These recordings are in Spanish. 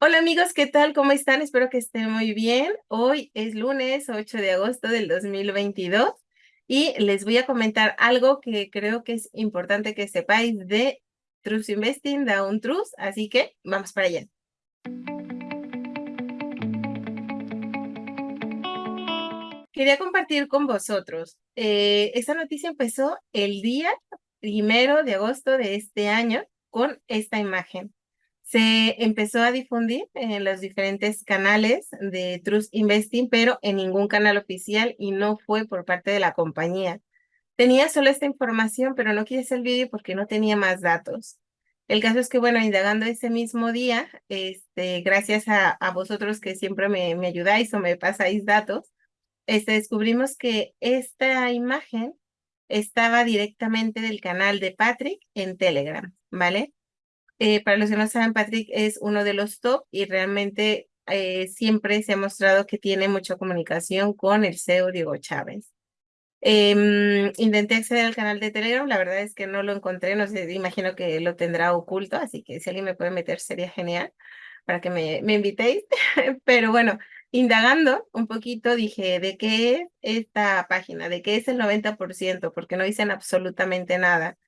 Hola amigos, ¿qué tal? ¿Cómo están? Espero que estén muy bien. Hoy es lunes 8 de agosto del 2022 y les voy a comentar algo que creo que es importante que sepáis de Trust Investing, Down Trust, así que vamos para allá. Quería compartir con vosotros. Eh, esta noticia empezó el día primero de agosto de este año con esta imagen se empezó a difundir en los diferentes canales de Trust Investing, pero en ningún canal oficial y no fue por parte de la compañía. Tenía solo esta información, pero no quise el vídeo porque no tenía más datos. El caso es que, bueno, indagando ese mismo día, este, gracias a, a vosotros que siempre me, me, ayudáis o me pasáis datos, este, descubrimos que esta imagen estaba directamente del canal de Patrick en Telegram, ¿vale? Eh, para los que no saben, Patrick es uno de los top y realmente eh, siempre se ha mostrado que tiene mucha comunicación con el CEO Diego Chávez. Em, intenté acceder al canal de Telegram, la verdad es que no lo encontré, no sé, imagino que lo tendrá oculto, así que si alguien me puede meter sería genial para que me, me invitéis. Pero bueno, indagando un poquito, dije, ¿de qué es esta página? ¿De qué es el 90%? Porque no dicen absolutamente nada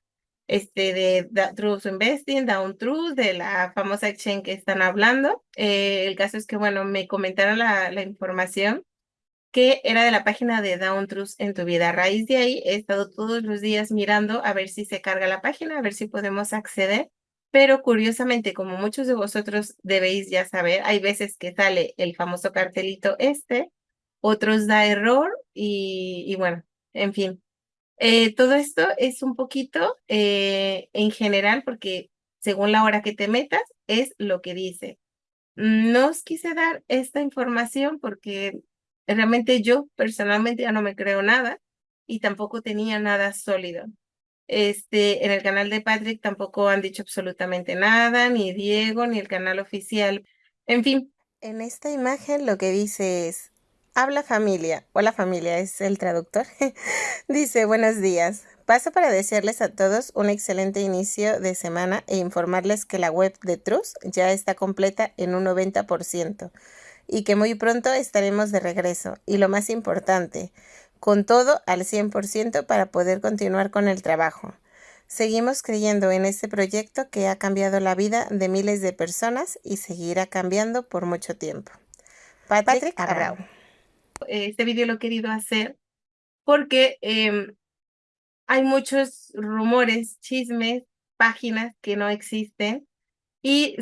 este, de Truth Investing, Down Truth, de la famosa exchange que están hablando. Eh, el caso es que, bueno, me comentaron la, la, información que era de la página de Down Truth en tu vida. A raíz de ahí he estado todos los días mirando a ver si se carga la página, a ver si podemos acceder. Pero curiosamente, como muchos de vosotros debéis ya saber, hay veces que sale el famoso cartelito este, otros da error y, y bueno, en fin, eh, todo esto es un poquito eh, en general porque según la hora que te metas es lo que dice. No os quise dar esta información porque realmente yo personalmente ya no me creo nada y tampoco tenía nada sólido. Este, en el canal de Patrick tampoco han dicho absolutamente nada, ni Diego, ni el canal oficial. En fin. En esta imagen lo que dice es, Habla familia. Hola familia, es el traductor. Dice, buenos días. Paso para desearles a todos un excelente inicio de semana e informarles que la web de Trust ya está completa en un 90% y que muy pronto estaremos de regreso. Y lo más importante, con todo al 100% para poder continuar con el trabajo. Seguimos creyendo en este proyecto que ha cambiado la vida de miles de personas y seguirá cambiando por mucho tiempo. Patrick, Abrao este vídeo lo he querido hacer porque em, hay muchos rumores, chismes, páginas que no existen y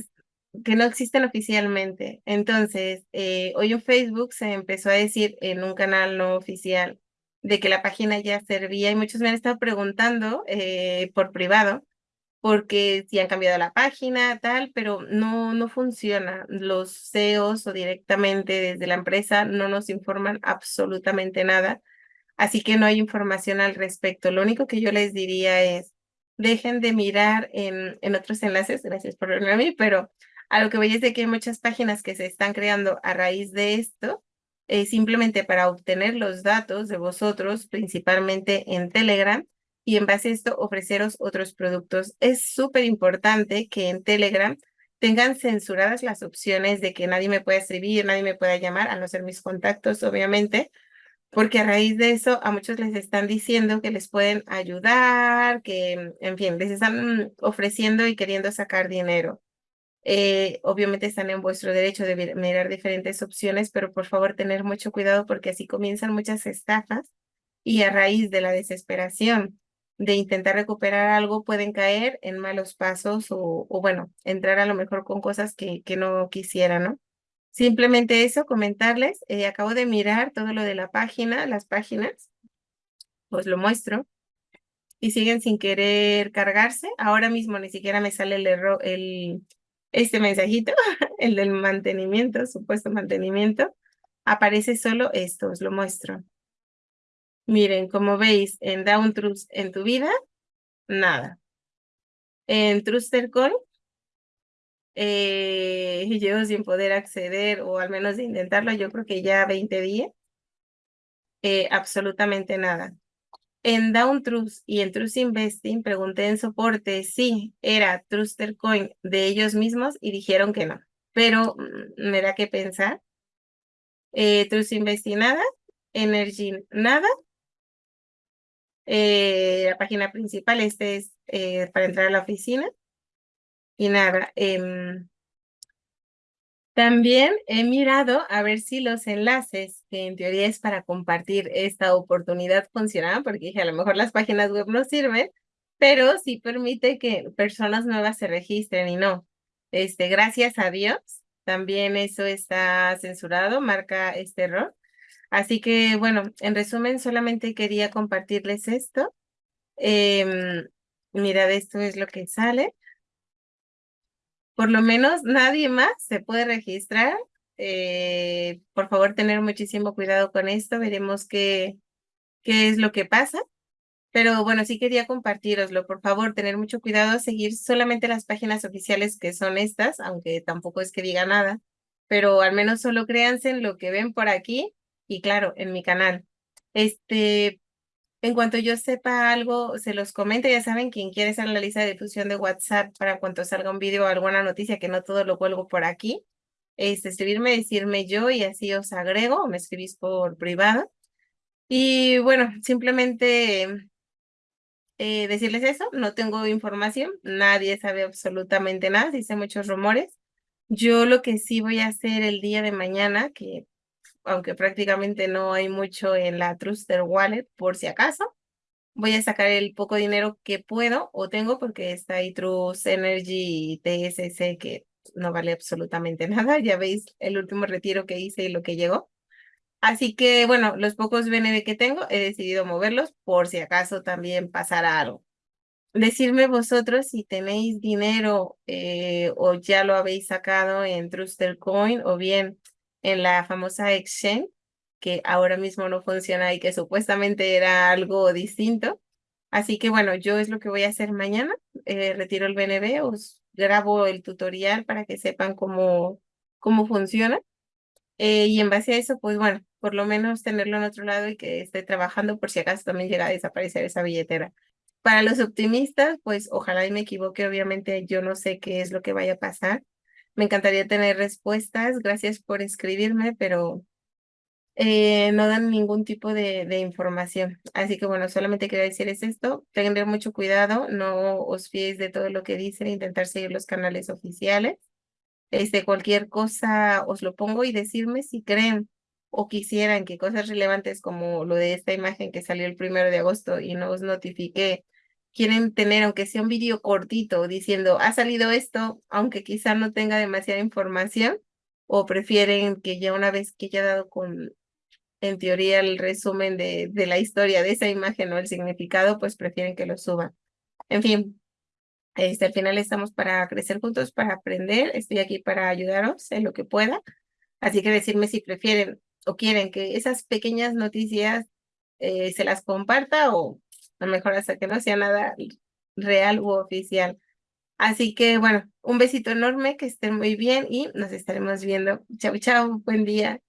que no existen oficialmente. Entonces, eh, hoy en Facebook se empezó a decir en un canal no oficial de que la página ya servía y muchos me han estado preguntando eh, por privado porque si han cambiado la página, tal, pero no, no funciona. Los CEOs o directamente desde la empresa no nos informan absolutamente nada, así que no hay información al respecto. Lo único que yo les diría es, dejen de mirar en, en otros enlaces, gracias por verme a mí, pero a lo que es de que hay muchas páginas que se están creando a raíz de esto, eh, simplemente para obtener los datos de vosotros, principalmente en Telegram, y en base a esto ofreceros otros productos. Es súper importante que en Telegram tengan censuradas las opciones de que nadie me pueda escribir, nadie me pueda llamar, a no ser mis contactos, obviamente, porque a raíz de eso a muchos les están diciendo que les pueden ayudar, que, en fin, les están ofreciendo y queriendo sacar dinero. Eh, obviamente están en vuestro derecho de mirar diferentes opciones, pero por favor tener mucho cuidado porque así comienzan muchas estafas y a raíz de la desesperación de intentar recuperar algo pueden caer en malos pasos o, bueno, entrar a lo mejor con cosas que, que no quisieran, ¿no? Simplemente eso, comentarles, eh, acabo de mirar todo lo de la página, las páginas, pues lo muestro, y siguen sin querer cargarse. Ahora mismo ni siquiera me sale el error, el, este mensajito, el del mantenimiento, supuesto mantenimiento. Aparece solo esto, os lo muestro. Miren, como veis, en Down Trust en tu vida, nada. En Trustercoin, eh, llevo sin poder acceder o al menos intentarlo, yo creo que ya 20 días. Eh, absolutamente nada. En Down Trust y en Trust Investing pregunté en soporte si era Trustercoin de ellos mismos y dijeron que no. pero mm, me da que pensar. Eh, Trust Invest nada, Energy nada. Eh, la página principal, este es eh, para entrar a la oficina. Y nada, em, también he mirado a ver si los enlaces, que en teoría es para compartir esta oportunidad, funcionaban, porque dije, a lo mejor las páginas web no sirven, pero sí permite que personas nuevas se registren y no. Este, gracias a Dios, también eso está censurado, marca este error. Así que, bueno, en resumen, solamente quería compartirles esto. Eh, mirad, esto es lo que sale. Por lo menos nadie más se puede registrar. Eh, por favor, tener muchísimo cuidado con esto. Veremos qué, qué es lo que pasa. Pero bueno, sí quería compartiroslo. Por favor, tener mucho cuidado, seguir solamente las páginas oficiales que son estas, aunque tampoco es que diga nada. Pero al menos solo créanse en lo que ven por aquí y claro, en mi canal. Este, en cuanto yo sepa algo, se los comento. Ya saben, quien quiere estar en la lista de difusión de WhatsApp para cuando salga un video o alguna noticia, que no todo lo cuelgo por aquí, este, escribirme, decirme yo y así os agrego me escribís por privado. Y bueno, simplemente eh, decirles eso, no tengo información, nadie sabe absolutamente nada, dice muchos rumores. Yo lo que sí voy a hacer el día de mañana, que aunque prácticamente no hay mucho en la Truster Wallet, por si acaso. Voy a sacar el poco dinero que puedo o tengo porque está ahí Trust Energy y TSC que no vale absolutamente nada. Ya veis el último retiro que hice y lo que llegó. Así que, bueno, los pocos BNB que tengo, he decidido moverlos por si acaso también pasara algo. Decirme vosotros si tenéis dinero eh, o ya lo habéis sacado en Truster Coin o bien en la famosa exchange, que ahora mismo no funciona y que supuestamente era algo distinto. Así que bueno, yo es lo que voy a hacer mañana. Eh, retiro el BNB, os grabo el tutorial para que sepan cómo, cómo funciona. Eh, y en base a eso, pues bueno, por lo menos tenerlo en otro lado y que esté trabajando por si acaso también llega a desaparecer esa billetera. Para los optimistas, pues ojalá y me equivoque, obviamente yo no sé qué es lo que vaya a pasar, me encantaría tener respuestas. Gracias por escribirme, pero eh, no dan ningún tipo de, de, información. Así que bueno, solamente quería decirles esto. Tengan mucho cuidado, no os fiéis de todo lo que dicen, intentar seguir los canales oficiales. Este, cualquier cosa os lo pongo y decirme si creen o quisieran que cosas relevantes como lo de esta imagen que salió el primero de agosto y no os notifiqué quieren tener, aunque sea un vídeo cortito, diciendo, ha salido esto, aunque quizá no tenga demasiada información, o prefieren que ya una vez que ya dado con, en teoría, el resumen de, de la historia de esa imagen o el significado, pues prefieren que lo suban. En fin, este, al final estamos para crecer juntos, para aprender. Estoy aquí para ayudaros en lo que pueda. Así que decirme si prefieren o quieren que esas pequeñas noticias eh, se las comparta o mejor hasta que no sea nada real u oficial. Así que bueno, un besito enorme, que estén muy bien y nos estaremos viendo. Chau, chau, buen día.